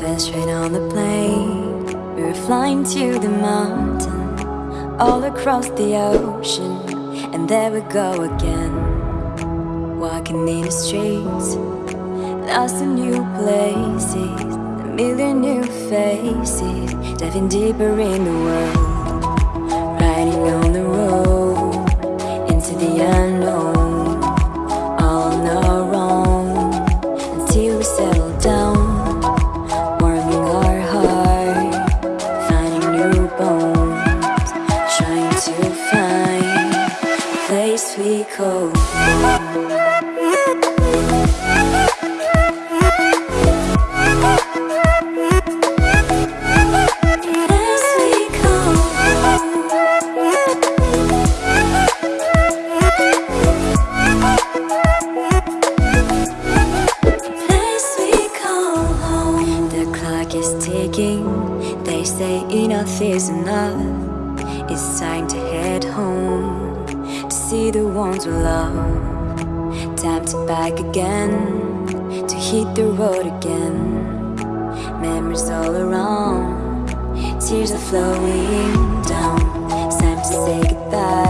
First train on the plane, we were flying to the mountain, all across the ocean, and there we go again. Walking in the streets, lost in new places, a million new faces, diving deeper in the world, It's time to head home to see the ones we love. Time to back again to hit the road again. Memories all around, tears are flowing down. It's time to say goodbye